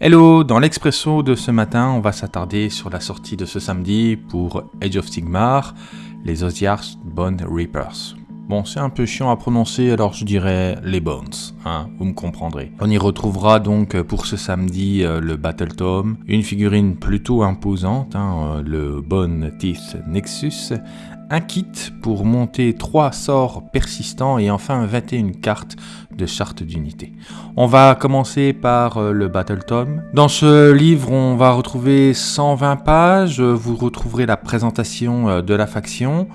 Hello, dans l'expresso de ce matin, on va s'attarder sur la sortie de ce samedi pour Age of Sigmar, les Osiars Bone Reapers. Bon, c'est un peu chiant à prononcer, alors je dirais les Bones, hein, vous me comprendrez. On y retrouvera donc pour ce samedi euh, le Battle Tome, une figurine plutôt imposante, hein, euh, le Bone Teeth Nexus, un kit pour monter 3 sorts persistants et enfin 21 cartes de charte d'unité. On va commencer par euh, le Battle Tome. Dans ce livre, on va retrouver 120 pages, vous retrouverez la présentation de la faction,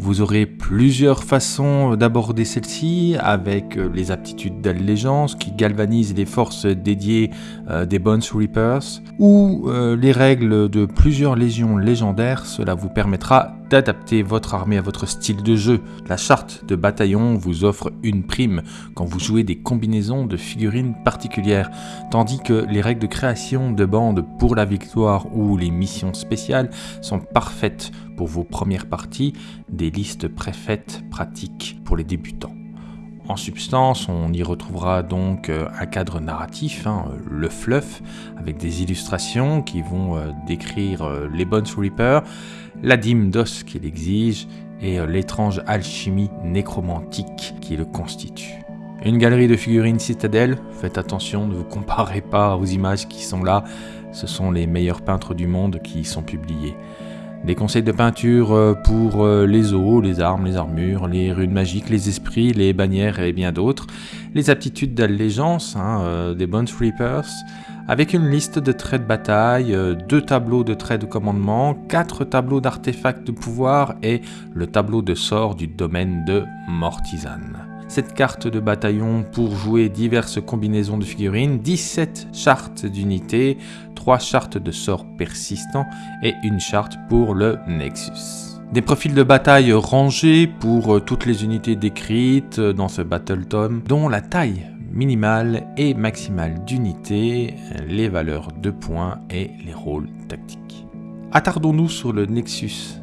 vous aurez plusieurs façons d'aborder celle-ci avec euh, les aptitudes d'allégeance qui galvanisent les forces dédiées euh, des Bones Reapers ou euh, les règles de plusieurs légions légendaires. Cela vous permettra d'adapter votre armée à votre style de jeu. La charte de bataillon vous offre une prime quand vous jouez des combinaisons de figurines particulières, tandis que les règles de création de bandes pour la victoire ou les missions spéciales sont parfaites pour vos premières parties, des listes préfaites pratiques pour les débutants. En substance, on y retrouvera donc euh, un cadre narratif, hein, le fluff, avec des illustrations qui vont euh, décrire euh, les Bones Reapers, la dîme d'os qu'il exige et l'étrange alchimie nécromantique qui le constitue. Une galerie de figurines citadelle, faites attention, ne vous comparez pas aux images qui sont là, ce sont les meilleurs peintres du monde qui y sont publiés. Des conseils de peinture euh, pour euh, les os, les armes, les armures, les runes magiques, les esprits, les bannières et bien d'autres. Les aptitudes d'allégeance hein, euh, des Bones Reapers, avec une liste de traits de bataille, deux tableaux de traits de commandement, quatre tableaux d'artefacts de pouvoir et le tableau de sort du domaine de Mortisane cette carte de bataillon pour jouer diverses combinaisons de figurines, 17 chartes d'unités, 3 chartes de sorts persistants et une charte pour le Nexus. Des profils de bataille rangés pour euh, toutes les unités décrites euh, dans ce Battle Tome, dont la taille minimale et maximale d'unités, les valeurs de points et les rôles tactiques. Attardons-nous sur le Nexus,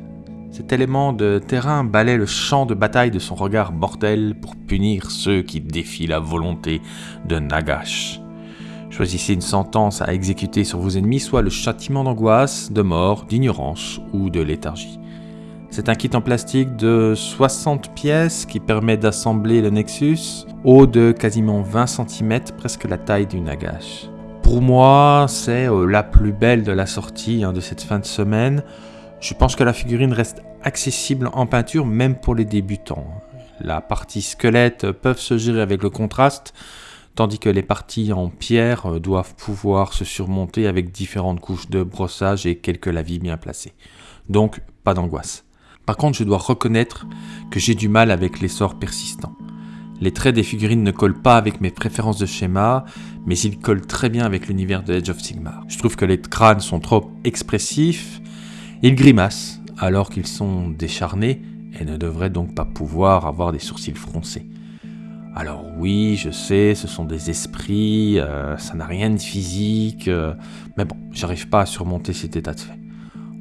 cet élément de terrain balaie le champ de bataille de son regard mortel pour punir ceux qui défient la volonté de Nagash. Choisissez une sentence à exécuter sur vos ennemis, soit le châtiment d'angoisse, de mort, d'ignorance ou de léthargie. C'est un kit en plastique de 60 pièces qui permet d'assembler le Nexus, haut de quasiment 20 cm, presque la taille du Nagash. Pour moi, c'est euh, la plus belle de la sortie hein, de cette fin de semaine. Je pense que la figurine reste accessible en peinture même pour les débutants. La partie squelette peuvent se gérer avec le contraste, tandis que les parties en pierre euh, doivent pouvoir se surmonter avec différentes couches de brossage et quelques lavis bien placés. Donc, pas d'angoisse. Par contre, je dois reconnaître que j'ai du mal avec les sorts persistants. Les traits des figurines ne collent pas avec mes préférences de schéma, mais ils collent très bien avec l'univers de Edge of Sigmar. Je trouve que les crânes sont trop expressifs, ils grimacent alors qu'ils sont décharnés et ne devraient donc pas pouvoir avoir des sourcils froncés. Alors oui, je sais, ce sont des esprits, euh, ça n'a rien de physique, euh, mais bon, j'arrive pas à surmonter cet état de fait.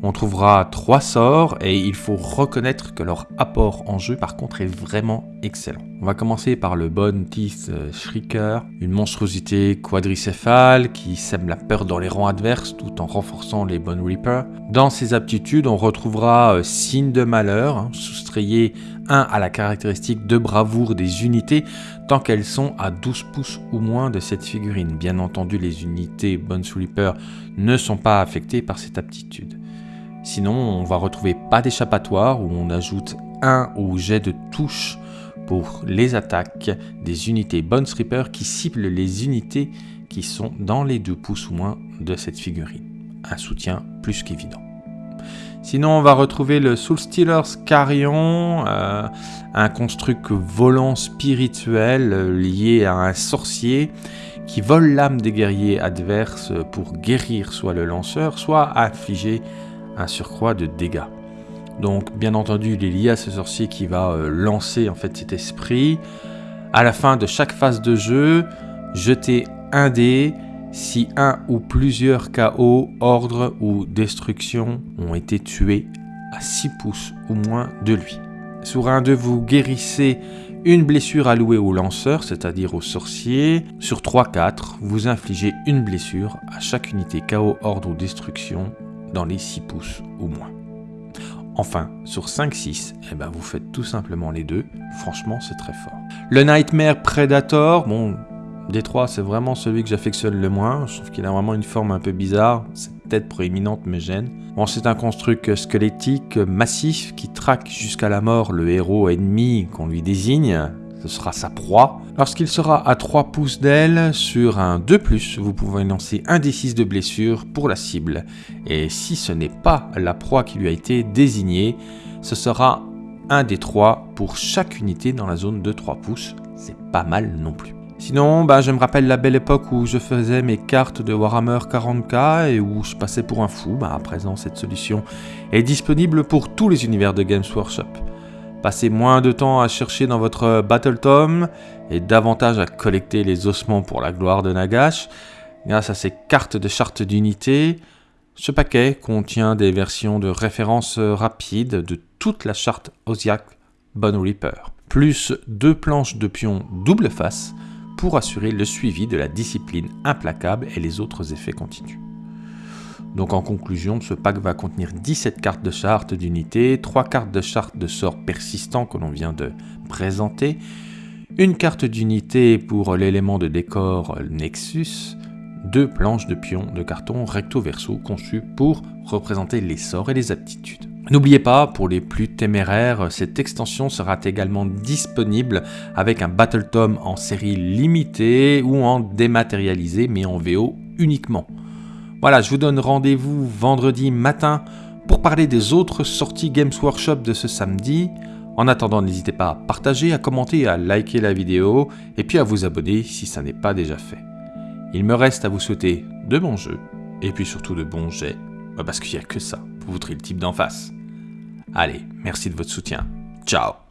On trouvera trois sorts et il faut reconnaître que leur apport en jeu par contre est vraiment excellent. On va commencer par le Bone Teeth euh, Shrieker, une monstruosité quadricéphale qui sème la peur dans les rangs adverses tout en renforçant les Bone Reapers. Dans ses aptitudes, on retrouvera euh, Signe de malheur, hein, soustrayé 1 à la caractéristique de bravoure des unités tant qu'elles sont à 12 pouces ou moins de cette figurine. Bien entendu, les unités Bone Reaper ne sont pas affectées par cette aptitude. Sinon, on va retrouver pas d'échappatoire où on ajoute un au jet de touche pour les attaques des unités Bones Reaper qui ciblent les unités qui sont dans les 2 pouces ou moins de cette figurine. Un soutien plus qu'évident. Sinon, on va retrouver le Soul Stealers Carrion, euh, un construct volant spirituel euh, lié à un sorcier qui vole l'âme des guerriers adverses pour guérir soit le lanceur, soit infliger un surcroît de dégâts. Donc bien entendu, il est lié à ce sorcier qui va euh, lancer en fait cet esprit. À la fin de chaque phase de jeu, jetez un dé si un ou plusieurs KO, ordre ou destruction ont été tués à 6 pouces ou moins de lui. Sur un de vous guérissez Une blessure allouée au lanceur, c'est-à-dire au sorcier. Sur 3-4, vous infligez une blessure à chaque unité KO, ordre ou destruction dans les 6 pouces ou moins. Enfin, sur 5-6, eh ben vous faites tout simplement les deux. Franchement, c'est très fort. Le Nightmare Predator, bon, des trois, c'est vraiment celui que j'affectionne le moins. Je trouve qu'il a vraiment une forme un peu bizarre. Cette tête proéminente me gêne. Bon, c'est un construct squelettique massif qui traque jusqu'à la mort le héros ennemi qu'on lui désigne. Ce sera sa proie. Lorsqu'il sera à 3 pouces d'aile, sur un 2+, vous pouvez lancer un D6 de blessure pour la cible. Et si ce n'est pas la proie qui lui a été désignée, ce sera un des 3 pour chaque unité dans la zone de 3 pouces. C'est pas mal non plus. Sinon, bah, je me rappelle la belle époque où je faisais mes cartes de Warhammer 40k et où je passais pour un fou. Bah, à présent, cette solution est disponible pour tous les univers de Games Workshop. Passez moins de temps à chercher dans votre Battle Tom et davantage à collecter les ossements pour la gloire de Nagash. Grâce à ces cartes de charte d'unité, ce paquet contient des versions de référence rapides de toute la charte Osiak Bone Reaper, plus deux planches de pions double face pour assurer le suivi de la discipline implacable et les autres effets continus. Donc en conclusion, ce pack va contenir 17 cartes de charte d'unité, 3 cartes de charte de sort persistant que l'on vient de présenter, une carte d'unité pour l'élément de décor Nexus, deux planches de pions de carton recto-verso conçues pour représenter les sorts et les aptitudes. N'oubliez pas, pour les plus téméraires, cette extension sera également disponible avec un Battle Tom en série limitée ou en dématérialisé mais en VO uniquement. Voilà, je vous donne rendez-vous vendredi matin pour parler des autres sorties Games Workshop de ce samedi. En attendant, n'hésitez pas à partager, à commenter, à liker la vidéo et puis à vous abonner si ça n'est pas déjà fait. Il me reste à vous souhaiter de bons jeux et puis surtout de bons jets, parce qu'il n'y a que ça pour vous le type d'en face. Allez, merci de votre soutien. Ciao